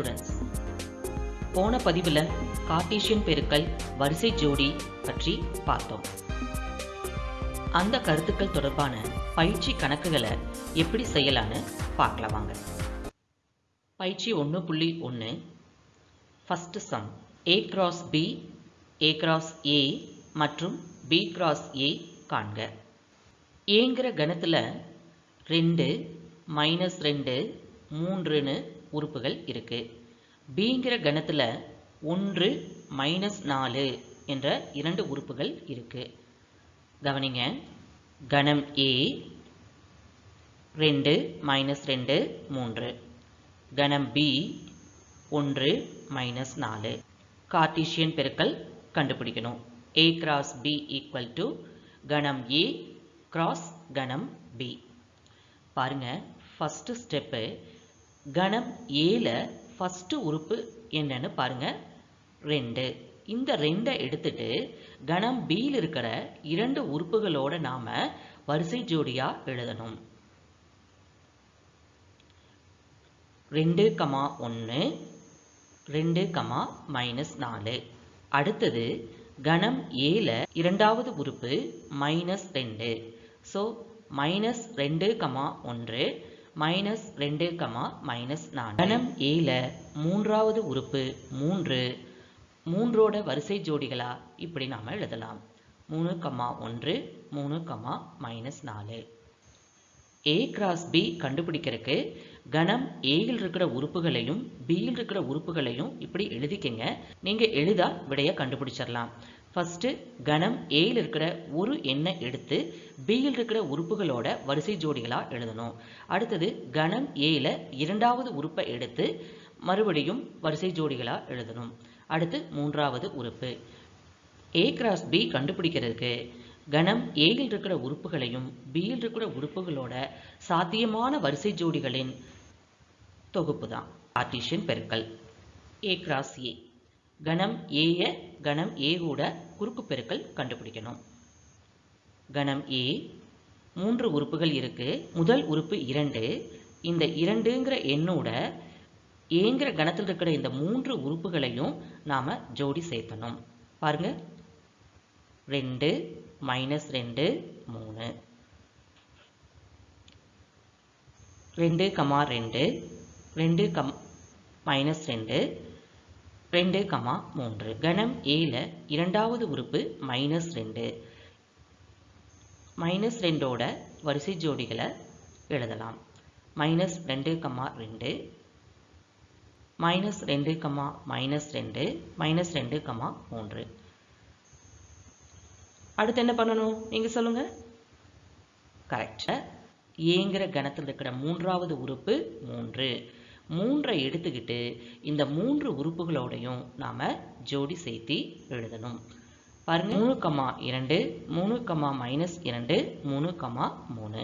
Students போன பதிவில் Cartesian பெருக்கல் வரிசை ஜோடி பற்றி பார்த்தோம். அந்த கருத்துக்கள் தொடர்பான பயிற்சி கணக்குகளை எப்படி செய்யலான்னு பார்க்கலாம் வாங்க. பயிற்சி ஒன்று புள்ளி ஒன்று first sum A cross B A cross A மற்றும் பி கிராஸ் ஏ காண்க. ஏங்கிற கணத்தில் ரெண்டு மைனஸ் ரெண்டு மூன்றுன்னு உறுப்புகள் இருக்குது பிங்கிற கணத்தில் ஒன்று மைனஸ் நாலு என்ற இரண்டு உறுப்புகள் இருக்குது கவனிங்க. கணம் ஏ ரெண்டு மைனஸ் ரெண்டு மூன்று. கணம் பி ஒன்று மைனஸ் நாலு. கார்டீஷியன் பெருக்கல் கண்டுபிடிக்கணும். A cross B equal to கணம் ஏ கிராஸ் கணம் பி பாருங்கள் ஃபஸ்ட்டு ஸ்டெப்பு கணம் ஏல ஃபஸ்ட்டு உறுப்பு என்னன்னு பாருங்க. ரெண்டு. இந்த ரெண்டை எடுத்துட்டு கணம் பியில் இருக்கிற இரண்டு உறுப்புகளோட நாம வரிசை ஜோடியாக எழுதணும். ரெண்டு கமா ஒன்று ரெண்டு கமா மைனஸ் நாலு. அடுத்தது கணம் ஏல இரண்டாவது உறுப்பு மைனஸ் ரெண்டு. ஸோ மைனஸ் ரெண்டு கமா ஒன்று மைனஸ் ரெண்டு கமா மைனஸ் நாலு கணம் ஏல மூன்றாவது உறுப்பு மூன்று. மூன்றோட வரிசை ஜோடிகளா? இப்படி நாம எழுதலாம். மூணு கமா ஒன்று மூணு கமா மைனஸ் நாலு. ஏ கிராஸ் பி கண்டுபிடிக்கிறதுக்கு கணம் ஏயில் இருக்கிற உறுப்புகளையும் பியில் இருக்கிற உறுப்புகளையும் இப்படி எழுதிக்கங்க. நீங்க எழுதா விடைய கண்டுபிடிச்சிடலாம். ஃபஸ்ட்டு கணம் ஏயில் இருக்கிற ஒரு எண்ணை எடுத்து பியில் இருக்கிற உறுப்புகளோட வரிசை ஜோடிகளாக எழுதணும். அடுத்தது கணம் ஏயில் இரண்டாவது உறுப்பை எடுத்து மறுபடியும் வரிசை ஜோடிகளாக எழுதணும். அடுத்து மூன்றாவது உறுப்பு. ஏ கிராஸ் பி கண்டுபிடிக்கிறதுக்கு கணம் ஏயில் இருக்கிற உறுப்புகளையும் பியில் இருக்கிற உறுப்புகளோட சாத்தியமான வரிசை ஜோடிகளின் தொகுப்பு தான் ஆர்டிஷியன் பெருக்கல். ஏ கிராஸ் ஏ கணம் ஏய கணம் ஏ கூட குறுக்கு பெருக்கல் கண்டுபிடிக்கணும். கணம் ஏ மூன்று உறுப்புகள் இருக்கு. முதல் உறுப்பு இரண்டு. இந்த இரண்டுங்கிற எண்ணோட ஏங்கிற கணத்தில் இருக்கிற இந்த மூன்று உறுப்புகளையும் நாம் ஜோடி சேர்த்தணும். பாருங்க. ரெண்டு மைனஸ் ரெண்டு மூணு. ரெண்டு கமா ரெண்டு ரெண்டு கம் மைனஸ் ரெண்டு. ரெண்டு கமா மூன்று. கணம் ஏல இரண்டாவது உறுப்பு மைனஸ் ரெண்டு. மைனஸ் ரெண்டோட வரிசை ஜோடிகளை எழுதலாம். மைனஸ் ரெண்டு கமா ரெண்டு. மைனஸ் ரெண்டு கமா மைனஸ் ரெண்டு. மைனஸ் ரெண்டு கமா மூன்று. அடுத்து என்ன பண்ணணும்? நீங்கள் சொல்லுங்கள் கரெக்டாக ஏங்கிற கணத்தில் இருக்கிற மூன்றாவது உறுப்பு மூன்று. மூன்றை எடுத்துக்கிட்டு இந்த மூன்று உறுப்புகளோடையும் நாம் ஜோடி சேர்த்து எழுதணும். பாருங்க. மூணு கமா இரண்டு மூணு கமா மைனஸ் இரண்டு மூணு கமா மூணு.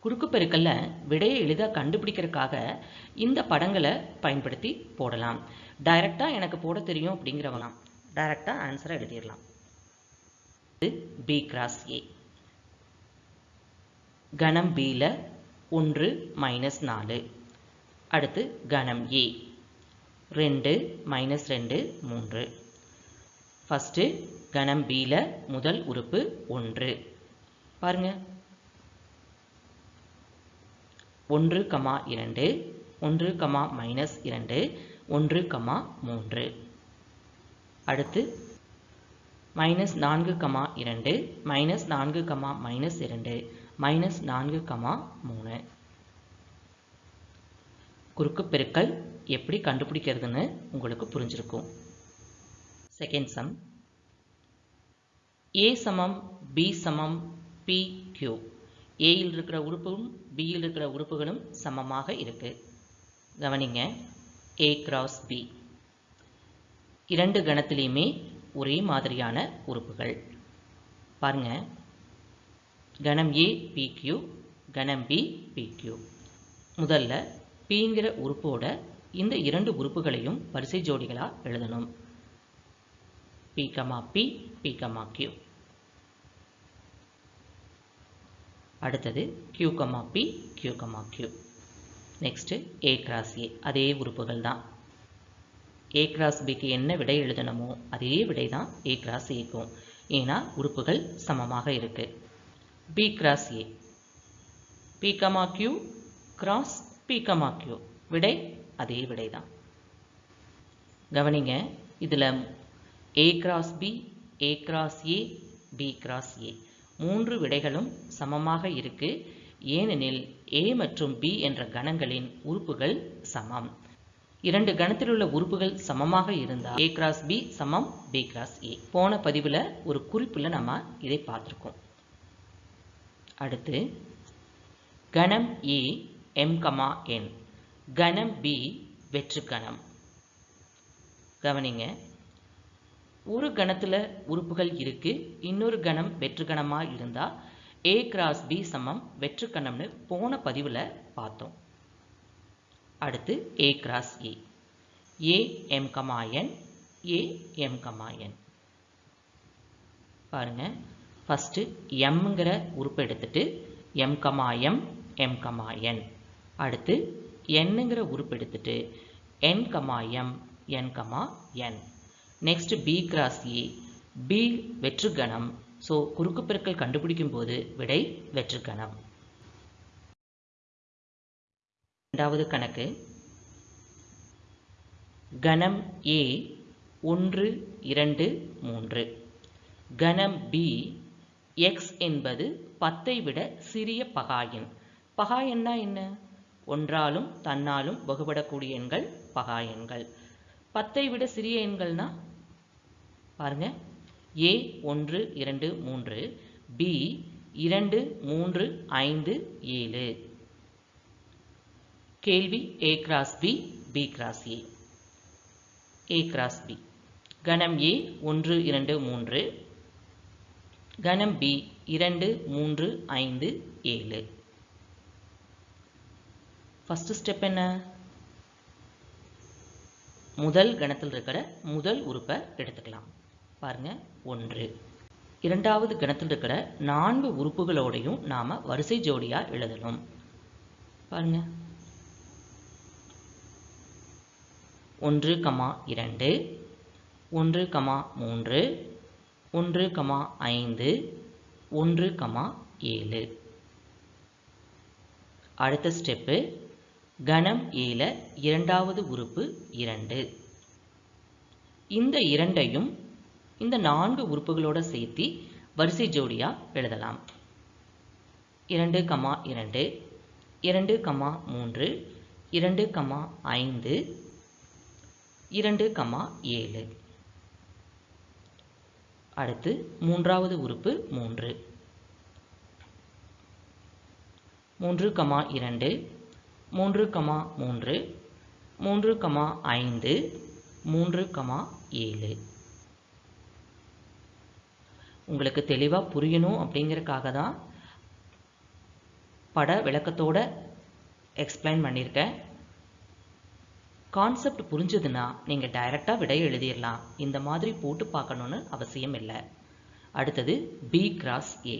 குறுக்கு பெருக்கல்ல விடையை எளிதாக கண்டுபிடிக்கிறதுக்காக இந்த படங்களை பயன்படுத்தி போடலாம். டைரக்டா எனக்கு போட தெரியும் அப்படிங்கிறவங்களாம் டைரக்டா ஆன்சரை எழுதிடலாம். பி கிராஸ் ஏ கணம் பியில் ஒன்று மைனஸ் நாலு. அடுத்து கணம் ஏ e. ரெண்டு மைனஸ் ரெண்டு மூன்று. ஃபஸ்ட்டு கணம் பியில் முதல் உறுப்பு ஒன்று. பாருங்க. ஒன்று கமா இரண்டு ஒன்று கமா மைனஸ் இரண்டு ஒன்று கமா மூன்று. அடுத்து மைனஸ் நான்கு கமா இரண்டு மைனஸ் நான்கு கமா மைனஸ் இரண்டு மைனஸ் நான்கு கமா மூணு. குறுக்கு பெருக்கல் எப்படி கண்டுபிடிக்கிறதுன்னு உங்களுக்கு புரிஞ்சிருக்கும். செகண்ட் சம் ஏ சமம் பி சமம் பி கியூ. ஏயில் இருக்கிற உறுப்பும் பியில் இருக்கிற உறுப்புகளும் சமமாக இருக்கு. கவனிங்க ஏ கிராஸ் பி இரண்டு கணத்திலையுமே ஒரே மாதிரியான உறுப்புகள். பாருங்க. கணம் ஏ பிக்யூ கணம் பி பிக்யூ முதல்ல பிங்கிற உறுப்போட இந்த இரண்டு உறுப்புகளையும் வரிசை ஜோடிகளாக எழுதணும். P comma P P comma Q அடுத்தது Q comma P Q comma Q next A cross A அதே உறுப்புகள் தான். ஏ கிராஸ் பிக்கு என்ன விடை எழுதணுமோ அதே விடை தான் ஏ கிராஸ் ஏக்கும் ஏன்னா உறுப்புகள் சமமாக இருக்குது B cross A P comma Q cross பீக்கமாக்கியோ விடை அதே விடை தான் கவனிங்க இதில் A cross B A cross A B cross A மூன்று விடைகளும் சமமாக இருக்கு. ஏனெனில் ஏ மற்றும் பி என்ற கணங்களின் உறுப்புகள் சமம். இரண்டு கணத்தில் உள்ள உறுப்புகள் சமமாக இருந்தால் ஏ கிராஸ் பி சமம் பி கிராஸ் ஏ போன பதிவில் ஒரு குறிப்பில் நம்ம இதை பார்த்துருக்கோம். அடுத்து கணம் ஏ எம் கமா என் கணம் பி வெற்று கணம் கவனிங்க. ஒரு கணத்தில் உறுப்புகள் இருக்குது இன்னொரு கணம் வெற்று கணமாக இருந்தால் ஏ கிராஸ் பி சமம் வெற்று கணம்னு போன பதிவில் பார்த்தோம். அடுத்து A cross A A M comma N A M comma N பாருங்க. ஃபஸ்ட்டு எம்ங்கிற உறுப்பை எடுத்துட்டு M comma M M comma N அடுத்து என்னங்கிற உறுப்பு எடுத்துட்டு N comma M N comma N next B cross A B வெற்றுக்கணம். So குறுக்கு பெருக்கல் கண்டுபிடிக்கும் போது விடை வெற்றுக்கணம். இரண்டாவது கணக்கு. கணம் ஏ ஒன்று இரண்டு மூன்று. கணம் பி எக்ஸ் என்பது பத்தை விட சிறிய பகாயன் பகாயன்னா என்ன? ஒன்றாலும் தன்னாலும் வகுபடக்கூடிய எண்கள் பகாயன்கள் பத்தை விட சிறிய எண்கள்னா? பாருங்க. ஏ ஒன்று இரண்டு மூன்று. பி இரண்டு மூன்று ஐந்து ஏழு. கேள்வி A cross B B cross A A cross B கணம் ஏ ஒன்று இரண்டு மூன்று. கணம் பி இரண்டு மூன்று ஐந்து ஏழு. ஃபஸ்ட்டு ஸ்டெப் என்ன? முதல் கணத்தில் இருக்கிற முதல் உறுப்பை எடுத்துக்கலாம். பாருங்கள் ஒன்று. இரண்டாவது கணத்தில் இருக்கிற நான்கு உறுப்புகளோடையும் நாம் வரிசை ஜோடியாக எழுதணும். பாருங்கள் ஒன்று கமா இரண்டு ஒன்று கமா மூன்று ஒன்று கமா ஐந்து ஒன்று கமா ஏழு. அடுத்த ஸ்டெப்பு கணம் ஏல இரண்டாவது உறுப்பு இரண்டு. இந்த இரண்டையும் இந்த நான்கு உறுப்புகளோட சேர்த்து வரிசை ஜோடியாக எழுதலாம். இரண்டு கமா இரண்டு இரண்டு கமா மூன்று இரண்டு கமா ஐந்து இரண்டு கமா ஏழு. அடுத்து மூன்றாவது உறுப்பு மூன்று. மூன்று கமா இரண்டு மூன்று கமா மூன்று மூன்று கமா ஐந்து மூன்று கமா ஏழு. உங்களுக்கு தெளிவாக புரியணும் அப்படிங்கிறதுக்காக தான் பட விளக்கத்தோட எக்ஸ்பிளைன் பண்ணியிருக்கேன். கான்செப்ட் புரிஞ்சதுன்னா நீங்கள் டைரெக்டாக விடை எழுதிடலாம். இந்த மாதிரி போட்டு பார்க்கணுன்னு அவசியம் இல்லை. அடுத்தது பி கிராஸ் ஏ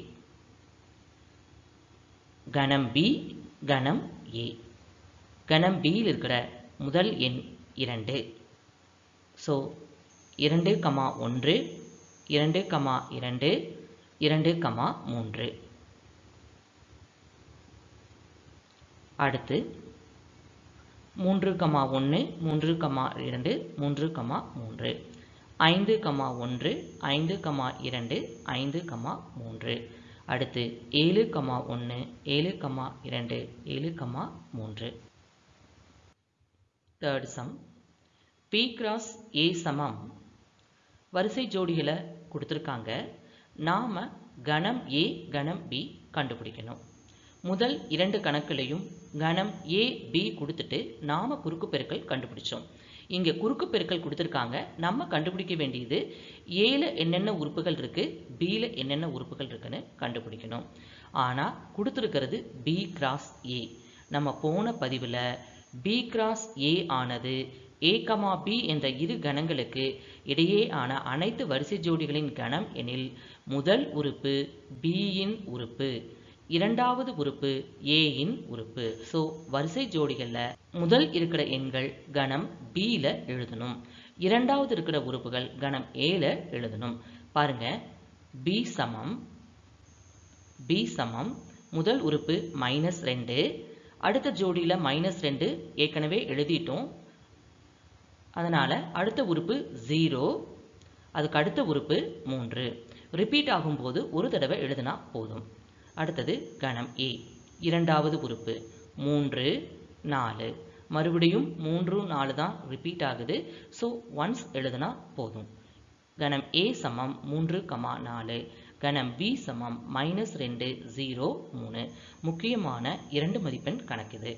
கணம் பி கணம் ஏ கணம் பியில் இருக்கிற முதல் எண் இரண்டு. ஸோ இரண்டு கமா ஒன்று இரண்டு கமா இரண்டு இரண்டு கமா மூன்று. அடுத்து மூன்று கமா ஒன்று மூன்று கமா இரண்டு மூன்று கமா மூன்று. ஐந்து கமா ஒன்று ஐந்து கமா இரண்டு ஐந்து கமா மூன்று. அடுத்து ஏழு கமா ஒன்று ஏழு கமா இரண்டு ஏழு கமா மூன்று. Third sum B cross A சமம். வரிசை ஜோடிகளை கொடுத்துருக்காங்க. நாம் கணம் ஏ கணம் பி கண்டுபிடிக்கணும். முதல் இரண்டு கணக்குலையும் கணம் ஏ பி கொடுத்துட்டு நாம் குறுக்கு பெருக்கல் கண்டுபிடிச்சோம். இங்கே குறுக்கு பெருக்கல் கொடுத்துருக்காங்க. நம்ம கண்டுபிடிக்க வேண்டியது ஏல என்னென்ன உறுப்புகள் இருக்குது பியில் என்னென்ன உறுப்புகள் இருக்குன்னு கண்டுபிடிக்கணும். ஆனால் கொடுத்துருக்கிறது பி கிராஸ் ஏ நம்ம போன பதிவில் பி கிராஸ் ஏ ஆனது ஏ கமா பி என்ற இரு கணங்களுக்கு இடையேயான அனைத்து வரிசை ஜோடிகளின் கணம் எனில் முதல் உறுப்பு பியின் உறுப்பு இரண்டாவது உறுப்பு ஏயின் உறுப்பு. ஸோ வரிசை ஜோடிகளில் முதல் இருக்கிற எண்கள் கணம் பியில் எழுதணும். இரண்டாவது இருக்கிற உறுப்புகள் கணம் ஏல எழுதணும். பாருங்க பி சமம் பி சமம் முதல் உறுப்பு மைனஸ் ரெண்டு அடுத்த ஜோடியில் மைனஸ் ரெண்டு ஏற்கனவே எழுதிட்டோம். அதனால் அடுத்த உறுப்பு ஜீரோ அதுக்கு அடுத்த உறுப்பு மூன்று. ரிப்பீட் ஆகும்போது ஒரு தடவை எழுதினா போதும். அடுத்தது கணம் ஏ இரண்டாவது உறுப்பு மூன்று நாலு. மறுபடியும் மூன்று நாலு தான் ரிப்பீட் ஆகுது. ஸோ ஒன்ஸ் எழுதினா போதும். கணம் ஏ சமம் மூன்று கமா நாலு. கணம் பி சமம் மைனஸ் ரெண்டு ஜீரோ மூணு. முக்கியமான இரண்டு மதிப்பெண் கணக்குது.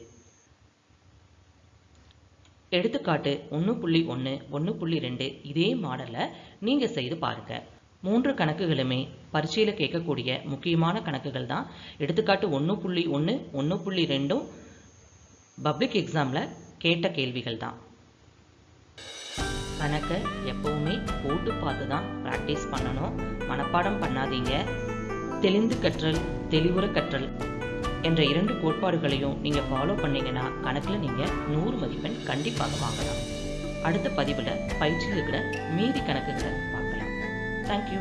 எடுத்துக்காட்டு ஒன்று புள்ளி ஒன்று ஒன்று புள்ளி ரெண்டு இதே மாடலை நீங்கள் செய்து பாருங்க. மூன்று கணக்குகளுமே பரீட்சையில் கேட்கக்கூடிய முக்கியமான கணக்குகள் தான். எடுத்துக்காட்டு ஒன்று புள்ளி ஒன்று ஒன்று புள்ளி ரெண்டும் பப்ளிக் எக்ஸாமில் கேட்ட கேள்விகள் தான். கணக்கை எப்பவுமே போட்டு பார்த்து தான் ப்ராக்டிஸ் பண்ணணும். மனப்பாடம் பண்ணாதீங்க. தெளிந்து கற்றல் தெளிவுற கற்றல் என்ற இரண்டு கோட்பாடுகளையும் நீங்கள் ஃபாலோ பண்ணீங்கன்னா கணக்கில் நீங்கள் நூறு மதிப்பெண் கண்டிப்பாக வாங்கலாம். அடுத்த பதிவில் பயிற்சியில் இருக்கிற மீதி கணக்குகளை பார்க்கலாம். தேங்க்யூ